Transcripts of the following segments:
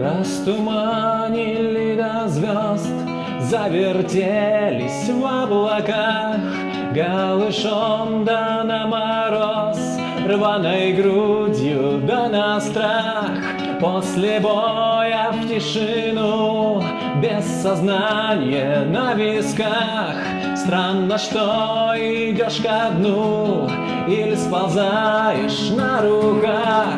Растуманили до звезд, завертелись в облаках, Голышом да на мороз, рваной грудью да на страх. После боя в тишину, без сознания на висках, Странно, что идешь ко дну или сползаешь на руках.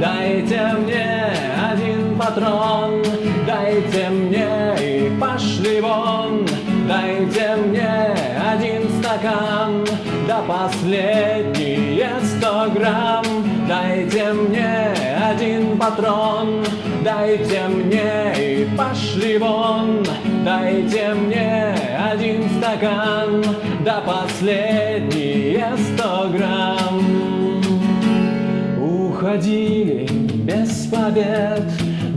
Дайте мне один патрон, дайте мне и пошли вон. Дайте мне один стакан, да последние сто грамм. Дайте мне один патрон, дайте мне и пошли вон. Дайте мне один стакан, да последние сто грамм. Уходили без побед,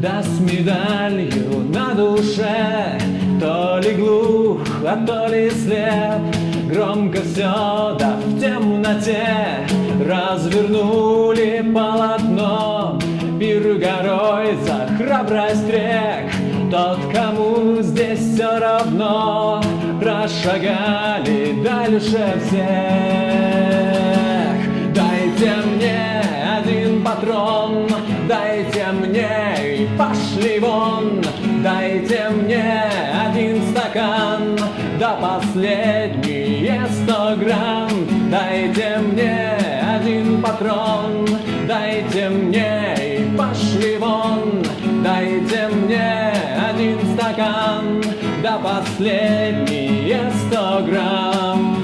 да с медалью на душе, то ли глух, а то ли слеп, громко все, да в темноте. Развернули полотно, пир горой за храбрость рек, тот, кому здесь все равно, прошагали дальше всех. Дайте мне и пошли вон. Дайте мне один стакан, да последние сто грамм. Дайте мне один патрон, дайте мне и пошли вон. Дайте мне один стакан, да последние сто грамм.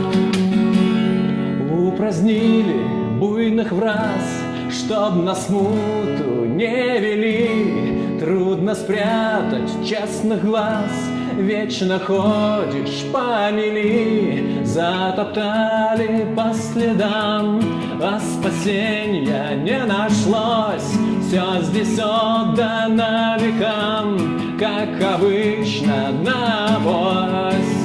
Упразднили буйных враз, чтоб на смуту не вели, Трудно спрятать честных глаз, Вечно ходишь по мели, Затоптали по следам, А спасения не нашлось, Все здесь отдано векам, Как обычно на авось.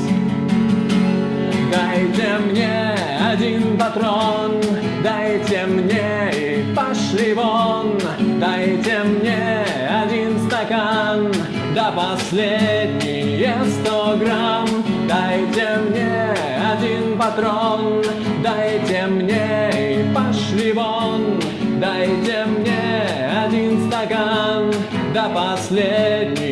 Дайте мне один патрон, дайте мне и пошли вон. Дайте мне один стакан, да последние сто грамм. Дайте мне один патрон, дайте мне и пошли вон. Дайте мне один стакан, да последние